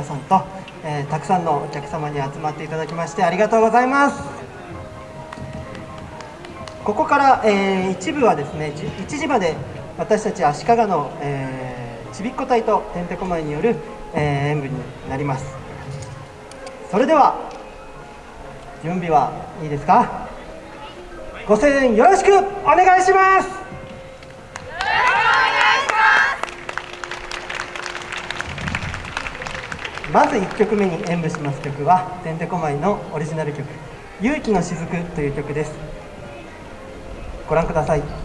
皆さんと、えー、たくさんのお客様に集まっていただきましてありがとうございます。ここから、えー、一部はですね1時まで私たち足利の、えー、ちびっこ隊とてんてこまいによる、えー、演舞になります。それでは準備はいいですか？ご声援よろしくお願いします。まず1曲目に演舞します曲はてんてこまいのオリジナル曲「勇気の雫」という曲です。ご覧ください。